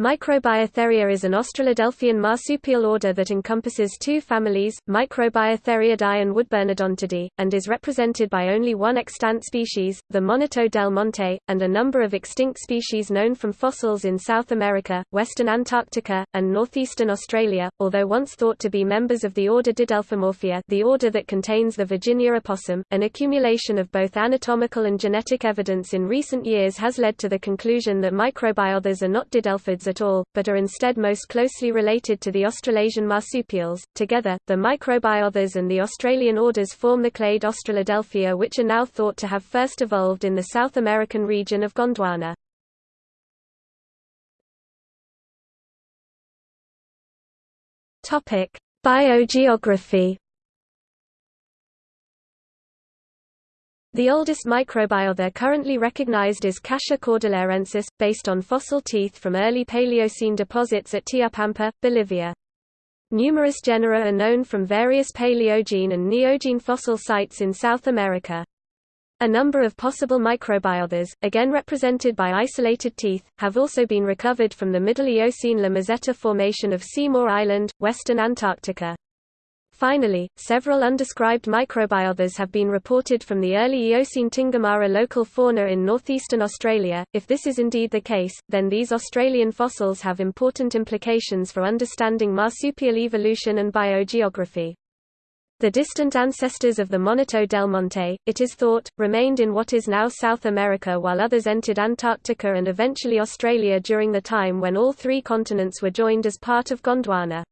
Microbiotheria is an Australidelphian marsupial order that encompasses two families, Microbiotheriidae and Woodburnodontidae, and is represented by only one extant species, the Monito del Monte, and a number of extinct species known from fossils in South America, western Antarctica, and northeastern Australia, although once thought to be members of the order Didelphimorphia the order that contains the Virginia opossum. An accumulation of both anatomical and genetic evidence in recent years has led to the conclusion that microbiothers are not didelphids at all, but are instead most closely related to the Australasian marsupials. Together, the microbiothers and the Australian orders form the clade Australidelphia which are now thought to have first evolved in the South American region of Gondwana. Biogeography The oldest microbiother currently recognized is Khasia cordillerensis, based on fossil teeth from early Paleocene deposits at Tiupampa, Bolivia. Numerous genera are known from various Paleogene and Neogene fossil sites in South America. A number of possible microbiothers, again represented by isolated teeth, have also been recovered from the Middle Eocene La Formation of Seymour Island, western Antarctica. Finally, several undescribed microbiothers have been reported from the early Eocene Tingamarra local fauna in northeastern Australia. If this is indeed the case, then these Australian fossils have important implications for understanding marsupial evolution and biogeography. The distant ancestors of the Monito del Monte, it is thought, remained in what is now South America while others entered Antarctica and eventually Australia during the time when all three continents were joined as part of Gondwana.